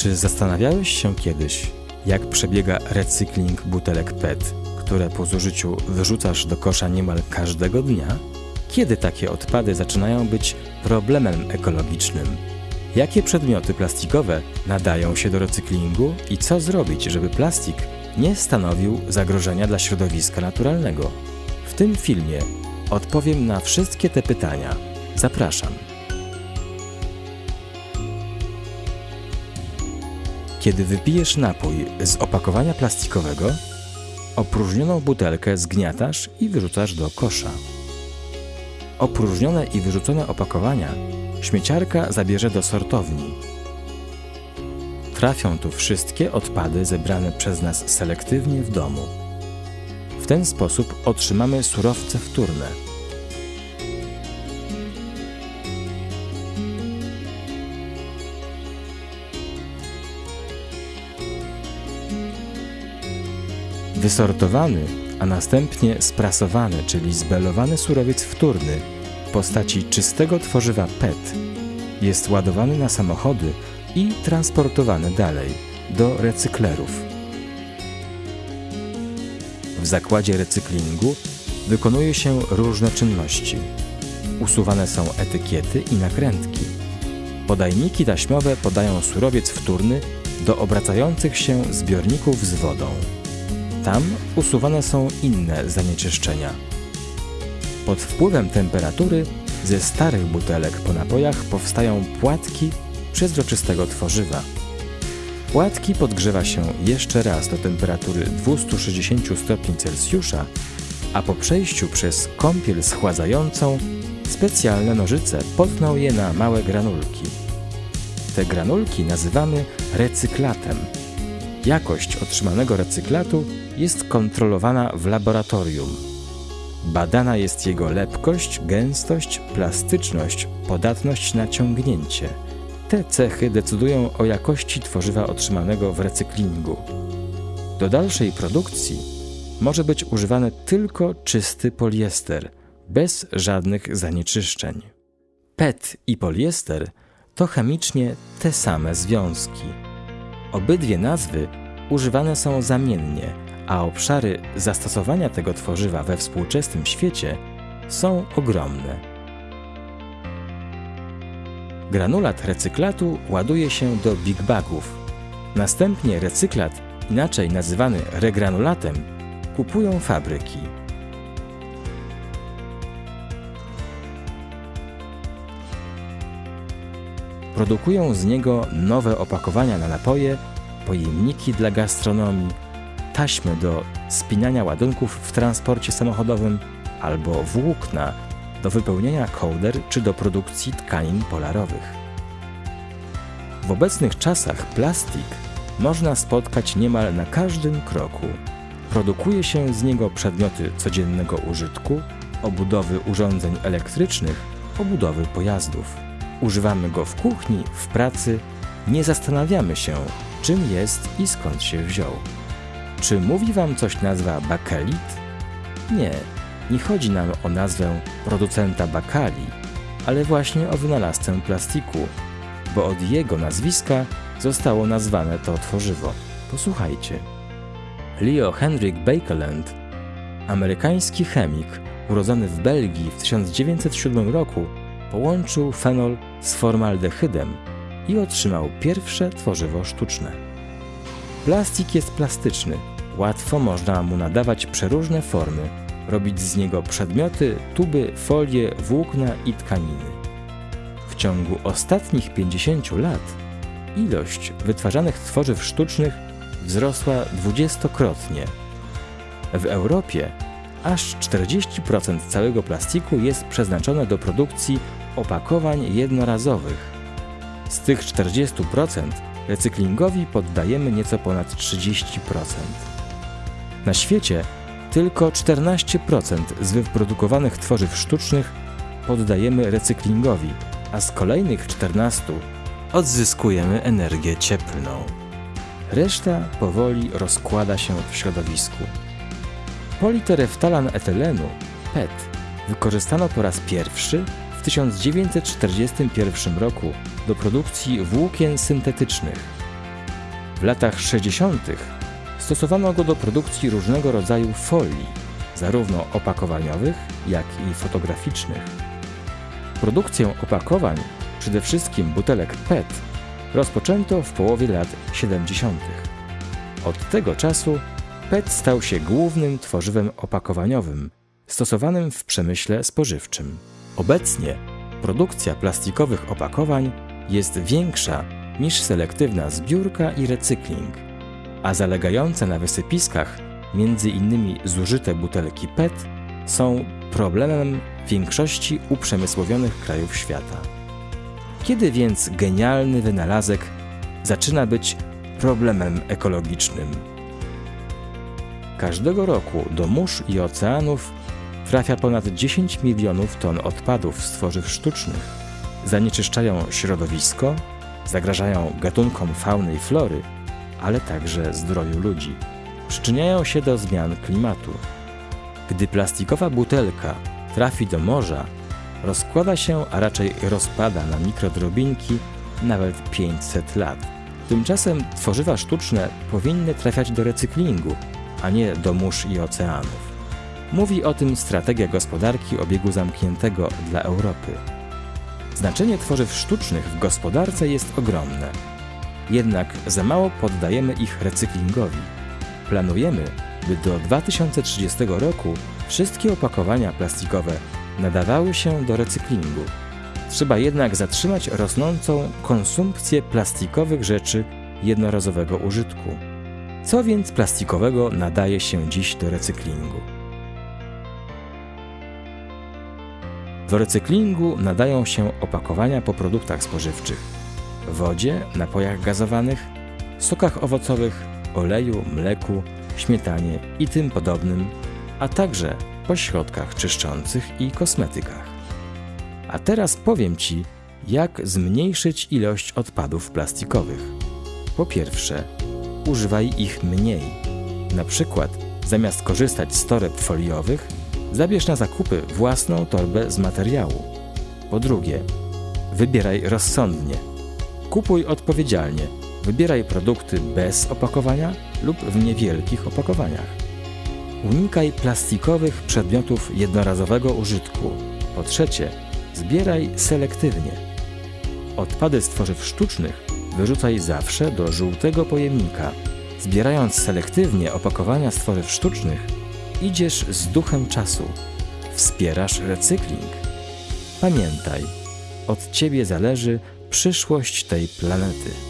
Czy zastanawiałeś się kiedyś, jak przebiega recykling butelek PET, które po zużyciu wyrzucasz do kosza niemal każdego dnia? Kiedy takie odpady zaczynają być problemem ekologicznym? Jakie przedmioty plastikowe nadają się do recyklingu i co zrobić, żeby plastik nie stanowił zagrożenia dla środowiska naturalnego? W tym filmie odpowiem na wszystkie te pytania. Zapraszam. Kiedy wypijesz napój z opakowania plastikowego, opróżnioną butelkę zgniatasz i wyrzucasz do kosza. Opróżnione i wyrzucone opakowania śmieciarka zabierze do sortowni. Trafią tu wszystkie odpady zebrane przez nas selektywnie w domu. W ten sposób otrzymamy surowce wtórne. Wysortowany, a następnie sprasowany, czyli zbelowany surowiec wtórny w postaci czystego tworzywa PET jest ładowany na samochody i transportowany dalej do recyklerów. W zakładzie recyklingu wykonuje się różne czynności. Usuwane są etykiety i nakrętki. Podajniki taśmowe podają surowiec wtórny do obracających się zbiorników z wodą. Tam usuwane są inne zanieczyszczenia. Pod wpływem temperatury ze starych butelek po napojach powstają płatki przezroczystego tworzywa. Płatki podgrzewa się jeszcze raz do temperatury 260 stopni Celsjusza, a po przejściu przez kąpiel schładzającą specjalne nożyce potną je na małe granulki. Te granulki nazywamy recyklatem. Jakość otrzymanego recyklatu jest kontrolowana w laboratorium. Badana jest jego lepkość, gęstość, plastyczność, podatność na ciągnięcie. Te cechy decydują o jakości tworzywa otrzymanego w recyklingu. Do dalszej produkcji może być używany tylko czysty poliester, bez żadnych zanieczyszczeń. PET i poliester to chemicznie te same związki. Obydwie nazwy używane są zamiennie, a obszary zastosowania tego tworzywa we współczesnym świecie są ogromne. Granulat recyklatu ładuje się do big bagów. Następnie recyklat, inaczej nazywany regranulatem, kupują fabryki. Produkują z niego nowe opakowania na napoje, pojemniki dla gastronomii, taśmy do spinania ładunków w transporcie samochodowym albo włókna do wypełniania kołder czy do produkcji tkanin polarowych. W obecnych czasach plastik można spotkać niemal na każdym kroku. Produkuje się z niego przedmioty codziennego użytku, obudowy urządzeń elektrycznych, obudowy pojazdów. Używamy go w kuchni, w pracy, nie zastanawiamy się, czym jest i skąd się wziął. Czy mówi Wam coś nazwa bakelit? Nie, nie chodzi nam o nazwę producenta bakali, ale właśnie o wynalazcę plastiku, bo od jego nazwiska zostało nazwane to tworzywo. Posłuchajcie. Leo Henrik Bakeland, amerykański chemik urodzony w Belgii w 1907 roku, połączył fenol z formaldehydem i otrzymał pierwsze tworzywo sztuczne. Plastik jest plastyczny, łatwo można mu nadawać przeróżne formy, robić z niego przedmioty, tuby, folie, włókna i tkaniny. W ciągu ostatnich 50 lat ilość wytwarzanych tworzyw sztucznych wzrosła dwudziestokrotnie. W Europie aż 40% całego plastiku jest przeznaczone do produkcji opakowań jednorazowych. Z tych 40% recyklingowi poddajemy nieco ponad 30%. Na świecie tylko 14% z wyprodukowanych tworzyw sztucznych poddajemy recyklingowi, a z kolejnych 14 odzyskujemy energię cieplną. Reszta powoli rozkłada się w środowisku. Politereftalan etylenu, PET, wykorzystano po raz pierwszy w 1941 roku do produkcji włókien syntetycznych. W latach 60. stosowano go do produkcji różnego rodzaju folii, zarówno opakowaniowych, jak i fotograficznych. Produkcję opakowań, przede wszystkim butelek PET, rozpoczęto w połowie lat 70. Od tego czasu PET stał się głównym tworzywem opakowaniowym stosowanym w przemyśle spożywczym. Obecnie produkcja plastikowych opakowań jest większa niż selektywna zbiórka i recykling, a zalegające na wysypiskach między innymi zużyte butelki PET są problemem większości uprzemysłowionych krajów świata. Kiedy więc genialny wynalazek zaczyna być problemem ekologicznym? Każdego roku do mórz i oceanów trafia ponad 10 milionów ton odpadów z tworzyw sztucznych. Zanieczyszczają środowisko, zagrażają gatunkom fauny i flory, ale także zdrowiu ludzi. Przyczyniają się do zmian klimatu. Gdy plastikowa butelka trafi do morza, rozkłada się, a raczej rozpada na mikrodrobinki nawet 500 lat. Tymczasem tworzywa sztuczne powinny trafiać do recyklingu, a nie do mórz i oceanów. Mówi o tym strategia gospodarki obiegu zamkniętego dla Europy. Znaczenie tworzyw sztucznych w gospodarce jest ogromne. Jednak za mało poddajemy ich recyklingowi. Planujemy, by do 2030 roku wszystkie opakowania plastikowe nadawały się do recyklingu. Trzeba jednak zatrzymać rosnącą konsumpcję plastikowych rzeczy jednorazowego użytku. Co więc plastikowego nadaje się dziś do recyklingu? Do recyklingu nadają się opakowania po produktach spożywczych, wodzie, napojach gazowanych, sokach owocowych, oleju, mleku, śmietanie i tym podobnym, a także po środkach czyszczących i kosmetykach. A teraz powiem Ci, jak zmniejszyć ilość odpadów plastikowych. Po pierwsze, używaj ich mniej. Na przykład, zamiast korzystać z toreb foliowych, zabierz na zakupy własną torbę z materiału. Po drugie, wybieraj rozsądnie. Kupuj odpowiedzialnie. Wybieraj produkty bez opakowania lub w niewielkich opakowaniach. Unikaj plastikowych przedmiotów jednorazowego użytku. Po trzecie, zbieraj selektywnie. Odpady z tworzyw sztucznych wyrzucaj zawsze do żółtego pojemnika. Zbierając selektywnie opakowania z tworzyw sztucznych, idziesz z duchem czasu, wspierasz recykling. Pamiętaj, od ciebie zależy przyszłość tej planety.